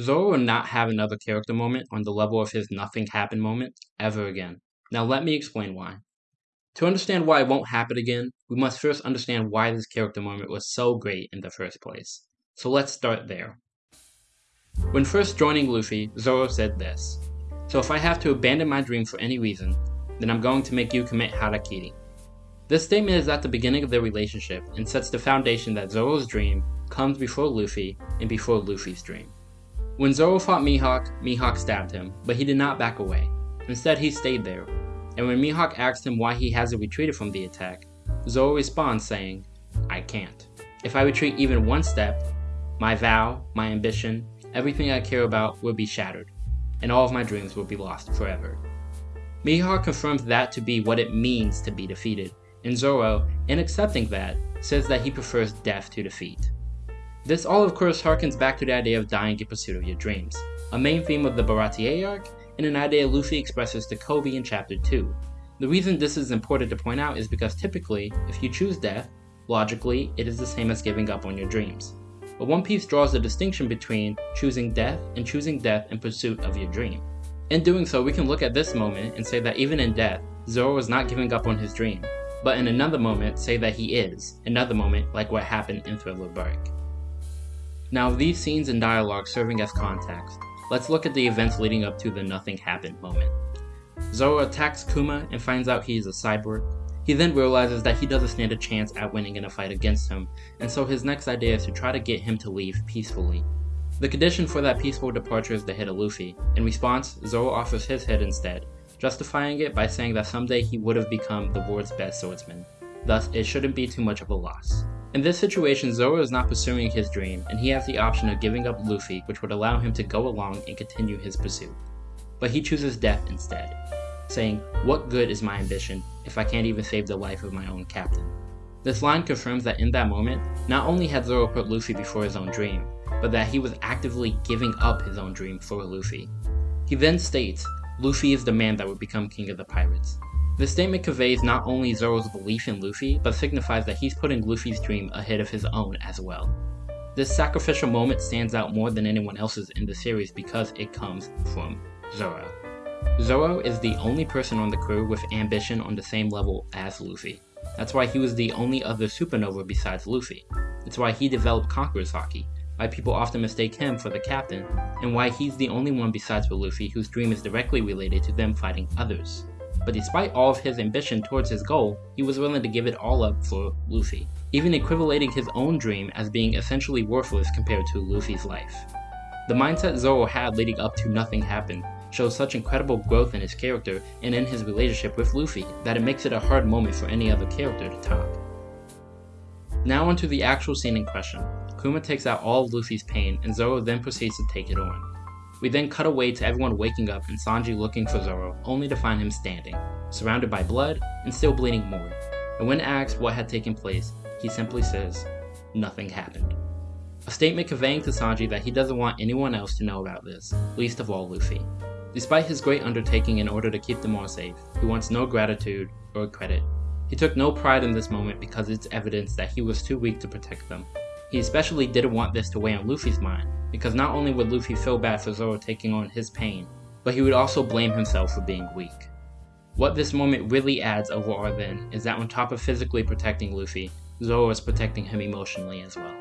Zoro will not have another character moment on the level of his nothing happened moment ever again. Now let me explain why. To understand why it won't happen again, we must first understand why this character moment was so great in the first place. So let's start there. When first joining Luffy, Zoro said this. So if I have to abandon my dream for any reason, then I'm going to make you commit harakiri. This statement is at the beginning of their relationship and sets the foundation that Zoro's dream comes before Luffy and before Luffy's dream. When Zoro fought Mihawk, Mihawk stabbed him, but he did not back away. Instead, he stayed there. And when Mihawk asked him why he hasn't retreated from the attack, Zoro responds saying, I can't. If I retreat even one step, my vow, my ambition, everything I care about will be shattered, and all of my dreams will be lost forever. Mihawk confirms that to be what it means to be defeated, and Zoro, in accepting that, says that he prefers death to defeat. This all of course harkens back to the idea of dying in pursuit of your dreams, a main theme of the Baratie arc, and an idea Luffy expresses to Koby in chapter 2. The reason this is important to point out is because typically, if you choose death, logically, it is the same as giving up on your dreams. But One Piece draws a distinction between choosing death and choosing death in pursuit of your dream. In doing so, we can look at this moment and say that even in death, Zoro is not giving up on his dream, but in another moment say that he is, another moment like what happened in Thriller Bark. Now these scenes and dialogue serving as context, let's look at the events leading up to the nothing happened moment. Zoro attacks Kuma and finds out he is a cyborg. He then realizes that he doesn't stand a chance at winning in a fight against him, and so his next idea is to try to get him to leave peacefully. The condition for that peaceful departure is the hit of Luffy. In response, Zoro offers his head instead, justifying it by saying that someday he would have become the world's best swordsman. Thus, it shouldn't be too much of a loss. In this situation, Zoro is not pursuing his dream, and he has the option of giving up Luffy, which would allow him to go along and continue his pursuit. But he chooses death instead, saying, What good is my ambition if I can't even save the life of my own captain? This line confirms that in that moment, not only had Zoro put Luffy before his own dream, but that he was actively giving up his own dream for Luffy. He then states, Luffy is the man that would become king of the pirates. This statement conveys not only Zoro's belief in Luffy, but signifies that he's putting Luffy's dream ahead of his own as well. This sacrificial moment stands out more than anyone else's in the series because it comes from Zoro. Zoro is the only person on the crew with ambition on the same level as Luffy. That's why he was the only other supernova besides Luffy. It's why he developed Conqueror's Haki, why people often mistake him for the captain, and why he's the only one besides Luffy whose dream is directly related to them fighting others. But despite all of his ambition towards his goal, he was willing to give it all up for Luffy, even equivalating his own dream as being essentially worthless compared to Luffy's life. The mindset Zoro had leading up to nothing happened shows such incredible growth in his character and in his relationship with Luffy that it makes it a hard moment for any other character to top. Now onto the actual scene in question. Kuma takes out all of Luffy's pain and Zoro then proceeds to take it on. We then cut away to everyone waking up and Sanji looking for Zoro, only to find him standing, surrounded by blood and still bleeding more. And when asked what had taken place, he simply says, nothing happened. A statement conveying to Sanji that he doesn't want anyone else to know about this, least of all Luffy. Despite his great undertaking in order to keep them all safe, he wants no gratitude or credit. He took no pride in this moment because it's evidence that he was too weak to protect them. He especially didn't want this to weigh on Luffy's mind, because not only would Luffy feel bad for Zoro taking on his pain, but he would also blame himself for being weak. What this moment really adds overall then is that on top of physically protecting Luffy, Zoro is protecting him emotionally as well.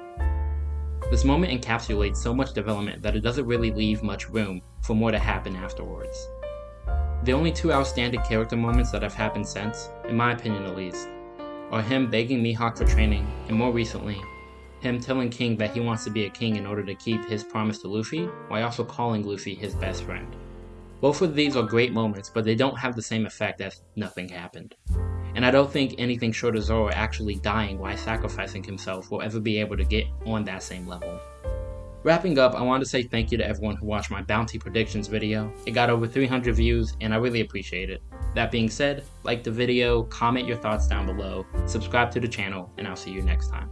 This moment encapsulates so much development that it doesn't really leave much room for more to happen afterwards. The only two outstanding character moments that have happened since, in my opinion at least, are him begging Mihawk for training, and more recently, him telling King that he wants to be a king in order to keep his promise to Luffy, while also calling Luffy his best friend. Both of these are great moments, but they don't have the same effect as nothing happened. And I don't think anything short of Zoro actually dying while sacrificing himself will ever be able to get on that same level. Wrapping up, I wanted to say thank you to everyone who watched my bounty predictions video. It got over 300 views and I really appreciate it. That being said, like the video, comment your thoughts down below, subscribe to the channel, and I'll see you next time.